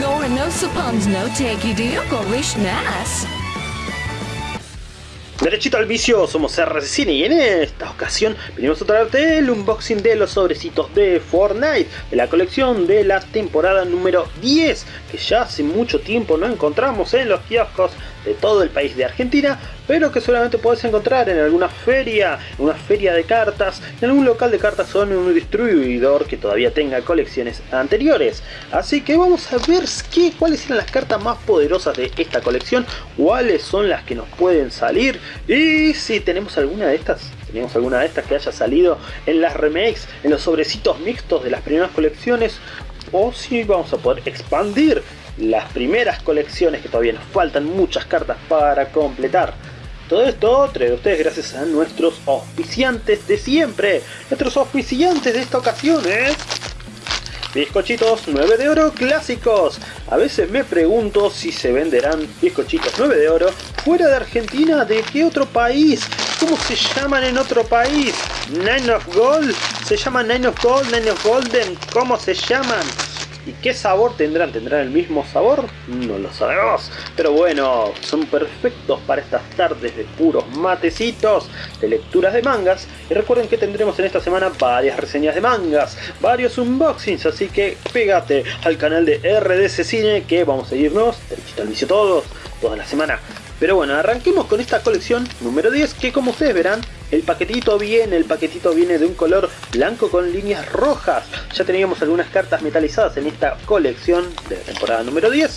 Gore no suppons no take. Derechito al vicio, somos RCCine y en esta ocasión venimos a traerte el unboxing de los sobrecitos de Fortnite de la colección de la temporada número 10 que ya hace mucho tiempo no encontramos en los kioscos de todo el país de Argentina pero que solamente puedes encontrar en alguna feria, en una feria de cartas, en algún local de cartas o en un distribuidor que todavía tenga colecciones anteriores. Así que vamos a ver qué, cuáles eran las cartas más poderosas de esta colección, cuáles son las que nos pueden salir y si tenemos alguna de estas tenemos alguna de estas que haya salido en las remakes, en los sobrecitos mixtos de las primeras colecciones, o si vamos a poder expandir las primeras colecciones que todavía nos faltan muchas cartas para completar. Todo esto trae a ustedes gracias a nuestros auspiciantes de siempre. Nuestros auspiciantes de esta ocasión es... Bizcochitos 9 de oro clásicos. A veces me pregunto si se venderán bizcochitos 9 de oro fuera de Argentina. ¿De qué otro país? ¿Cómo se llaman en otro país? Nine of Gold. ¿Se llaman Nine of Gold? Nine of Golden. ¿Cómo se llaman? ¿Y qué sabor tendrán? ¿Tendrán el mismo sabor? No lo sabemos. Pero bueno, son perfectos para estas tardes de puros matecitos, de lecturas de mangas. Y recuerden que tendremos en esta semana varias reseñas de mangas, varios unboxings, así que pégate al canal de RDC Cine que vamos a irnos, derechito al vicio todos, toda la semana. Pero bueno, arranquemos con esta colección número 10 que como ustedes verán el paquetito viene, el paquetito viene de un color blanco con líneas rojas. Ya teníamos algunas cartas metalizadas en esta colección de temporada número 10.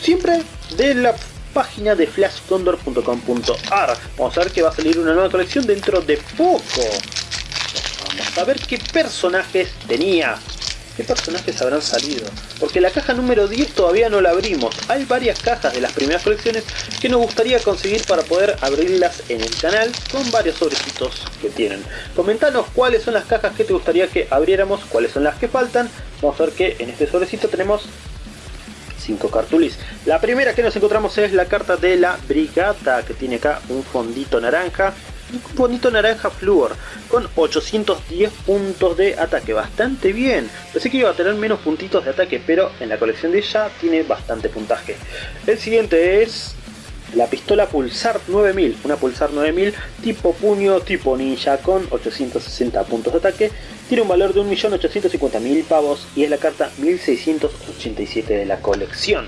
Siempre de la página de flashcondor.com.ar. Vamos a ver que va a salir una nueva colección dentro de poco. Vamos a ver qué personajes tenía. ¿Qué personajes habrán salido? Porque la caja número 10 todavía no la abrimos. Hay varias cajas de las primeras colecciones que nos gustaría conseguir para poder abrirlas en el canal con varios sobrecitos que tienen. Comentanos cuáles son las cajas que te gustaría que abriéramos, cuáles son las que faltan. Vamos a ver que en este sobrecito tenemos 5 cartulis. La primera que nos encontramos es la carta de la Brigata, que tiene acá un fondito naranja bonito naranja flúor con 810 puntos de ataque, bastante bien. Pensé que iba a tener menos puntitos de ataque, pero en la colección de ella tiene bastante puntaje. El siguiente es la pistola Pulsar 9000, una Pulsar 9000 tipo puño, tipo ninja con 860 puntos de ataque. Tiene un valor de 1.850.000 pavos y es la carta 1687 de la colección.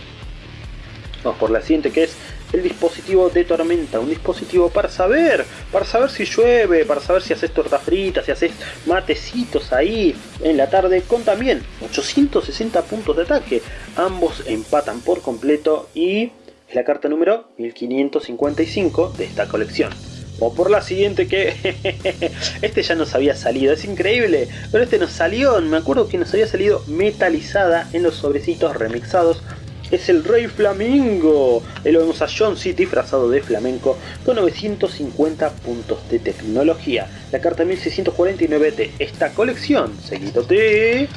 Vamos por la siguiente que es el dispositivo de tormenta, un dispositivo para saber, para saber si llueve, para saber si haces torta frita, si haces matecitos ahí en la tarde, con también 860 puntos de ataque. Ambos empatan por completo y es la carta número 1555 de esta colección. O por la siguiente que... este ya nos había salido, es increíble. Pero este nos salió, me acuerdo que nos había salido metalizada en los sobrecitos remixados es el Rey Flamingo. Lo vemos a John City disfrazado de flamenco con 950 puntos de tecnología. La carta 1649 de esta colección. Seguido de...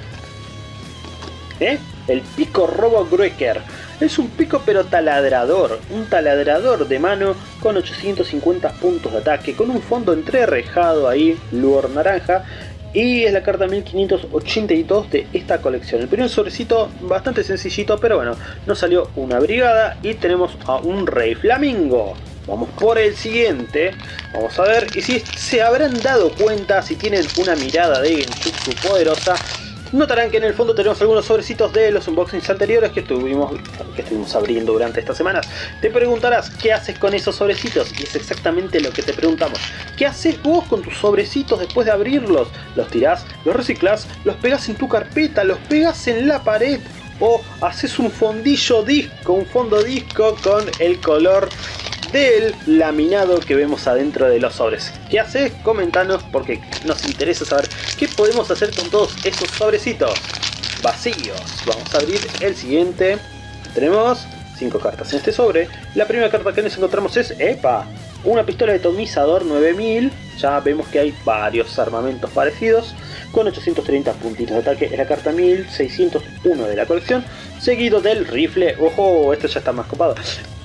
¿Eh? El pico Robo Gruecker. Es un pico pero taladrador, un taladrador de mano con 850 puntos de ataque, con un fondo entrerrejado ahí, luor naranja, y es la carta 1582 de esta colección. El primer sobrecito bastante sencillito, pero bueno, nos salió una brigada y tenemos a un rey flamingo. Vamos por el siguiente, vamos a ver, y si se habrán dado cuenta, si tienen una mirada de Genjutsu poderosa, Notarán que en el fondo tenemos algunos sobrecitos de los unboxings anteriores que estuvimos, que estuvimos abriendo durante estas semanas. Te preguntarás, ¿qué haces con esos sobrecitos? Y es exactamente lo que te preguntamos. ¿Qué haces vos con tus sobrecitos después de abrirlos? ¿Los tirás, los reciclás, los pegas en tu carpeta, los pegas en la pared? ¿O haces un fondillo disco, un fondo disco con el color del laminado que vemos adentro de los sobres. ¿Qué haces? Comentanos porque nos interesa saber qué podemos hacer con todos esos sobrecitos vacíos. Vamos a abrir el siguiente. Tenemos 5 cartas en este sobre. La primera carta que nos encontramos es EPA, una pistola de atomizador 9000. Ya vemos que hay varios armamentos parecidos con 830 puntitos de ataque. Es la carta 1601 de la colección, seguido del rifle. Ojo, esto ya está más copado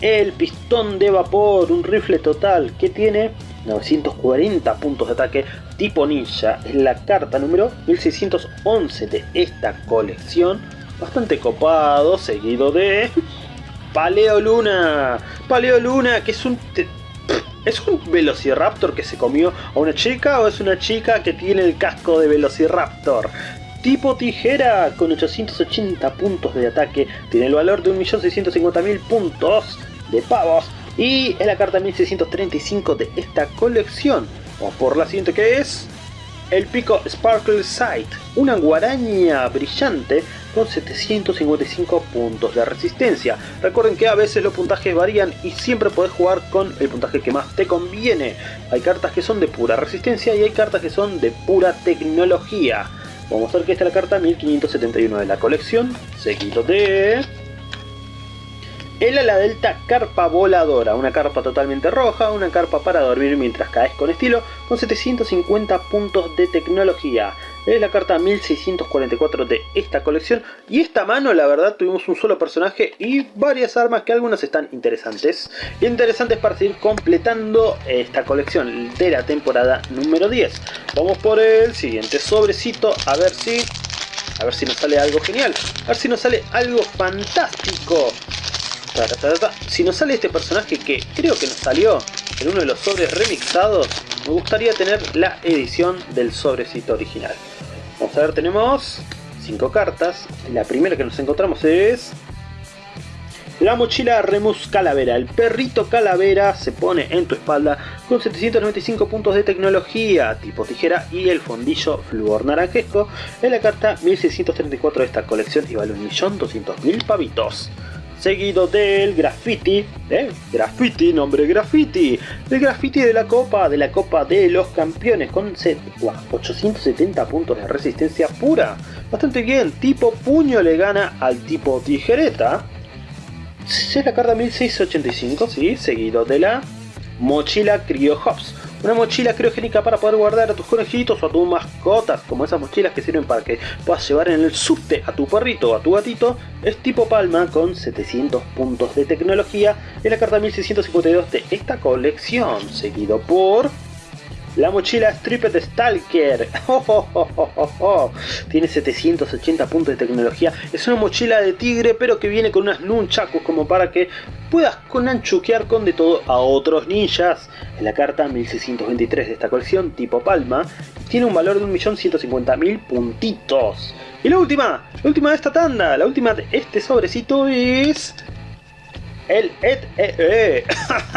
el pistón de vapor, un rifle total que tiene 940 puntos de ataque tipo ninja. Es la carta número 1611 de esta colección. bastante copado, seguido de Paleo Luna. Paleo Luna, que es un... ¿Es un Velociraptor que se comió a una chica o es una chica que tiene el casco de Velociraptor? Tipo tijera con 880 puntos de ataque, tiene el valor de 1.650.000 puntos de pavos y es la carta 1635 de esta colección. Vamos por la siguiente que es el pico Sparkle Sight, una guaraña brillante con 755 puntos de resistencia. Recuerden que a veces los puntajes varían y siempre podés jugar con el puntaje que más te conviene. Hay cartas que son de pura resistencia y hay cartas que son de pura tecnología. Vamos a ver que esta es la carta 1571 de la colección, seguido de... El ala delta carpa voladora, una carpa totalmente roja, una carpa para dormir mientras caes con estilo, con 750 puntos de tecnología. Es la carta 1644 de esta colección y esta mano la verdad tuvimos un solo personaje y varias armas que algunas están interesantes. Interesantes para seguir completando esta colección de la temporada número 10. Vamos por el siguiente sobrecito a ver si... A ver si nos sale algo genial, a ver si nos sale algo fantástico. Si nos sale este personaje que creo que nos salió en uno de los sobres remixados, me gustaría tener la edición del sobrecito original. Vamos a ver, tenemos 5 cartas. La primera que nos encontramos es... La mochila Remus Calavera. El perrito Calavera se pone en tu espalda con 795 puntos de tecnología tipo tijera y el fondillo flúor naranjesco. Es la carta 1634 de esta colección y vale 1.200.000 pavitos seguido del graffiti, ¿eh? graffiti, nombre graffiti, el graffiti de la copa, de la copa de los campeones con 870 puntos de resistencia pura, bastante bien, tipo puño le gana al tipo tijereta, es la carta 1685, sí, seguido de la mochila Cryo Hops, una mochila criogénica para poder guardar a tus conejitos o a tus mascotas, como esas mochilas que sirven para que puedas llevar en el subte a tu perrito o a tu gatito, es tipo palma con 700 puntos de tecnología en la carta 1652 de esta colección, seguido por la mochila Stripped Stalker. Tiene 780 puntos de tecnología. Es una mochila de tigre pero que viene con unas nunchakus como para que puedas con anchuquear con de todo a otros ninjas. En la carta 1623 de esta colección tipo palma tiene un valor de 1.150.000 puntitos. Y la última, la última de esta tanda, la última de este sobrecito es el ED-EE,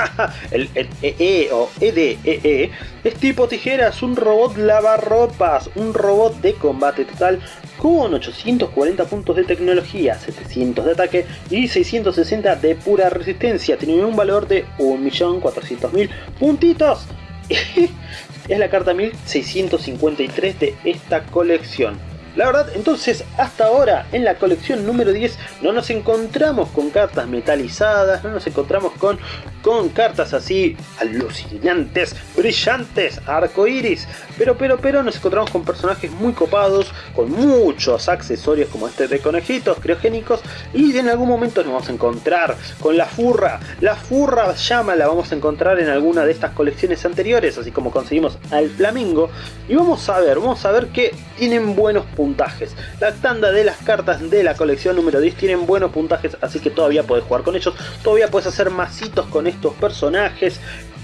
el ED-EE o EDEE es tipo tijeras, un robot lavarropas, un robot de combate total con 840 puntos de tecnología, 700 de ataque y 660 de pura resistencia. Tiene un valor de 1.400.000 puntitos. es la carta 1653 de esta colección. La verdad, entonces hasta ahora en la colección número 10 no nos encontramos con cartas metalizadas, no nos encontramos con, con cartas así alucinantes, brillantes, arcoiris, pero pero pero nos encontramos con personajes muy copados, con muchos accesorios como este de conejitos criogénicos y en algún momento nos vamos a encontrar con la furra, la furra llama la vamos a encontrar en alguna de estas colecciones anteriores, así como conseguimos al flamingo y vamos a ver, vamos a ver que tienen buenos puntajes. La tanda de las cartas de la colección número 10 tienen buenos puntajes, así que todavía puedes jugar con ellos. Todavía puedes hacer masitos con estos personajes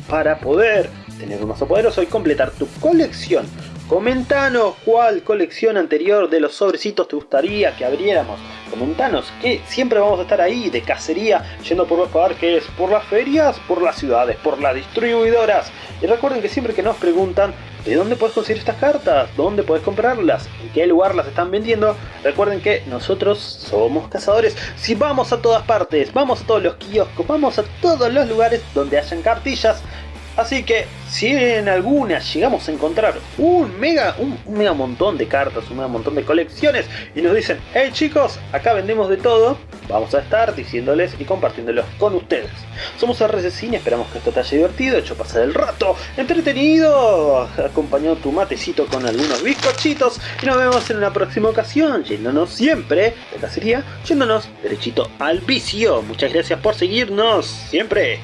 para poder tener un mazo poderoso y completar tu colección. Comentanos cuál colección anterior de los sobrecitos te gustaría que abriéramos. Comentanos que siempre vamos a estar ahí de cacería, yendo por los que es por las ferias, por las ciudades, por las distribuidoras. Y recuerden que siempre que nos preguntan ¿De dónde puedes conseguir estas cartas? ¿Dónde puedes comprarlas? ¿En qué lugar las están vendiendo? Recuerden que nosotros somos cazadores. Si vamos a todas partes, vamos a todos los kioscos, vamos a todos los lugares donde hayan cartillas, Así que si en alguna llegamos a encontrar un mega, un, mega montón de cartas, un mega montón de colecciones y nos dicen, hey chicos, acá vendemos de todo, vamos a estar diciéndoles y compartiéndolos con ustedes. Somos RC y esperamos que esto te haya divertido, hecho pasar el rato, entretenido, acompañado tu matecito con algunos bizcochitos y nos vemos en una próxima ocasión, yéndonos siempre de cacería, yéndonos derechito al vicio. Muchas gracias por seguirnos, siempre.